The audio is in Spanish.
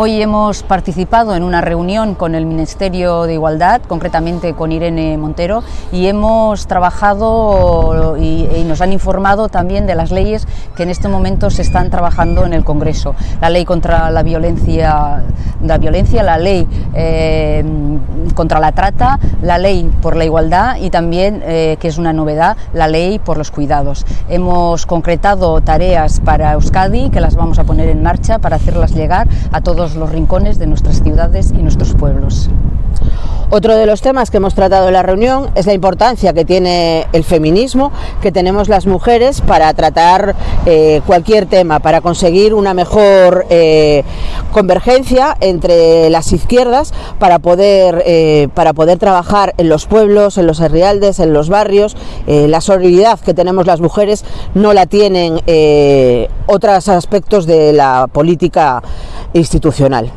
Hoy hemos participado en una reunión con el Ministerio de Igualdad, concretamente con Irene Montero, y hemos trabajado y, nos han informado también de las leyes que en este momento se están trabajando en el Congreso. La ley contra la violencia, la, violencia, la ley eh, contra la trata, la ley por la igualdad y también, eh, que es una novedad, la ley por los cuidados. Hemos concretado tareas para Euskadi que las vamos a poner en marcha para hacerlas llegar a los rincones de nuestras ciudades y nuestros pueblos. Otro de los temas que hemos tratado en la reunión es la importancia que tiene el feminismo, que tenemos las mujeres para tratar eh, cualquier tema, para conseguir una mejor eh, convergencia entre las izquierdas, para poder, eh, para poder trabajar en los pueblos, en los herrialdes, en los barrios. la solidaridad que tenemos las mujeres no la tienen otros aspectos de la política institucional.